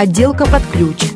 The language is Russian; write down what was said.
Отделка под ключ.